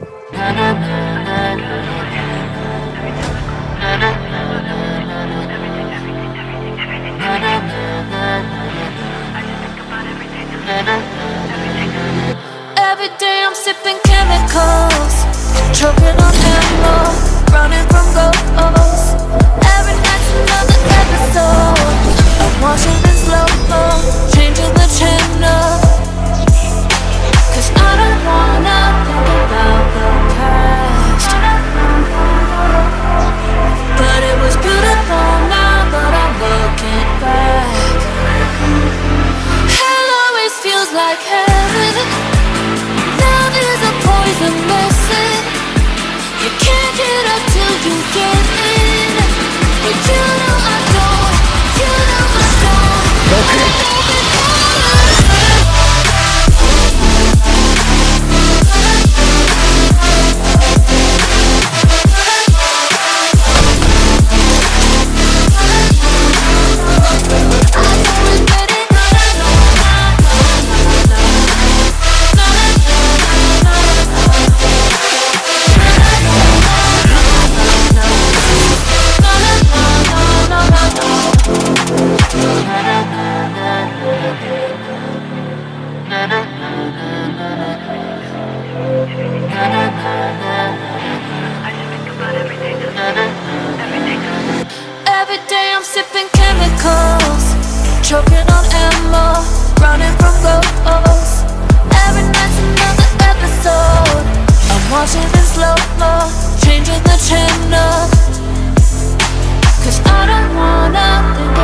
Every day I'm sipping chemicals, no, changing the channel. Cause I don't wanna